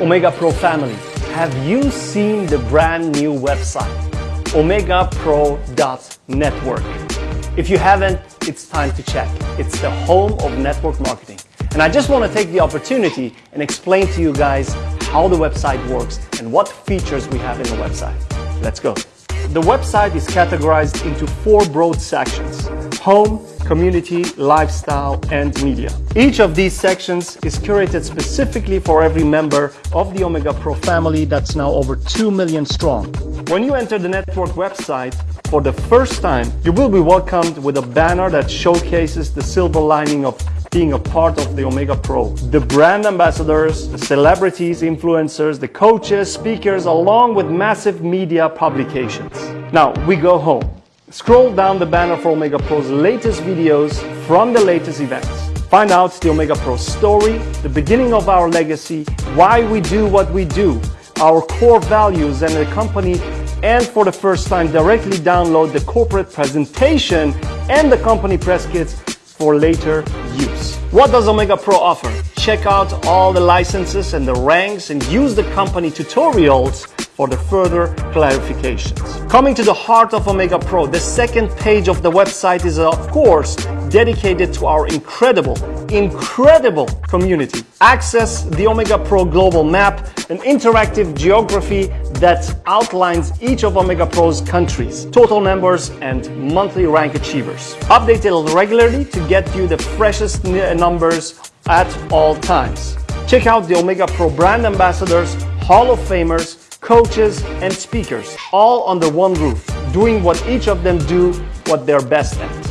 Omega Pro family, have you seen the brand new website, omegapro.network? If you haven't, it's time to check. It's the home of network marketing. And I just want to take the opportunity and explain to you guys how the website works and what features we have in the website. Let's go. The website is categorized into four broad sections, home, community, lifestyle, and media. Each of these sections is curated specifically for every member of the Omega Pro family that's now over 2 million strong. When you enter the network website for the first time, you will be welcomed with a banner that showcases the silver lining of being a part of the Omega Pro. The brand ambassadors, the celebrities, influencers, the coaches, speakers, along with massive media publications. Now, we go home. Scroll down the banner for Omega Pro's latest videos from the latest events. Find out the Omega Pro story, the beginning of our legacy, why we do what we do, our core values and the company, and for the first time directly download the corporate presentation and the company press kits for later use. What does Omega Pro offer? Check out all the licenses and the ranks and use the company tutorials for the further clarifications. Coming to the heart of Omega Pro, the second page of the website is of course dedicated to our incredible, incredible community. Access the Omega Pro global map, an interactive geography that outlines each of Omega Pro's countries, total members and monthly rank achievers. Updated regularly to get you the freshest uh, numbers at all times. Check out the Omega Pro brand ambassadors, Hall of Famers, coaches, and speakers, all under one roof, doing what each of them do what they're best at.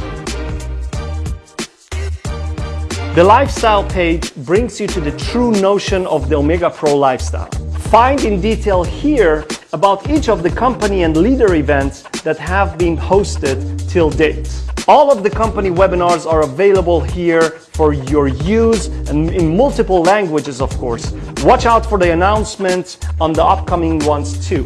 The lifestyle page brings you to the true notion of the Omega Pro lifestyle. Find in detail here about each of the company and leader events that have been hosted till date. All of the company webinars are available here for your use and in multiple languages, of course. Watch out for the announcements on the upcoming ones too.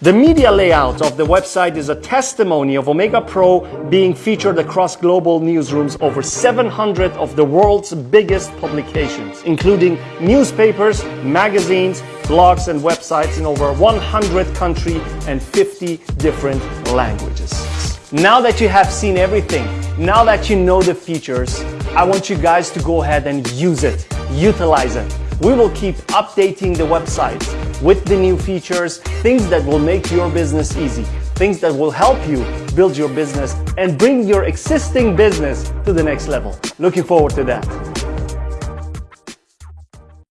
The media layout of the website is a testimony of Omega Pro being featured across global newsrooms over 700 of the world's biggest publications, including newspapers, magazines, blogs and websites in over 100 countries and 50 different languages. Now that you have seen everything, now that you know the features, I want you guys to go ahead and use it, utilize it. We will keep updating the website with the new features, things that will make your business easy, things that will help you build your business and bring your existing business to the next level. Looking forward to that.